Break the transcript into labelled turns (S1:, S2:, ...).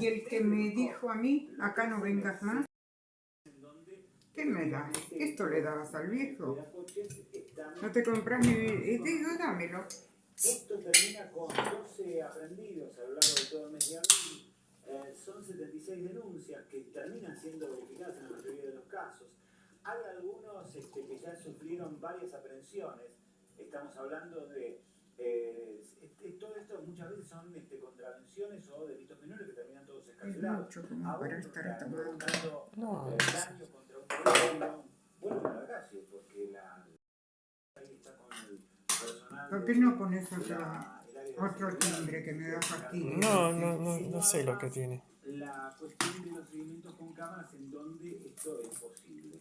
S1: Y el que me dijo a mí, acá no vengas más, ¿qué me da? Esto le dabas al viejo. No te compras ni... Y digo, dámelo.
S2: Esto termina con 12 aprendidos a lo largo de todo el mes de abril. Eh, son 76 denuncias que terminan siendo verificadas en la mayoría de los casos. Hay algunos este, que ya sufrieron varias aprehensiones. Estamos hablando de... eh, este, todo esto muchas veces son este, contravenciones o delitos menores que terminan todos
S1: Es
S2: escarcelados.
S1: mucho como
S2: Aún
S1: para estar
S2: están
S1: tomando.
S2: buscando,
S3: No,
S2: eh,
S3: es-
S2: daño contra un vehículo. Vuelven a la calle porque la... Ahí está con el personal
S1: ¿Por qué no pones otra, otro timbre que me da fastidio?
S3: No, no, no, no sé lo que tiene.
S2: La cuestión de los seguimientos con cámaras en donde esto es posible.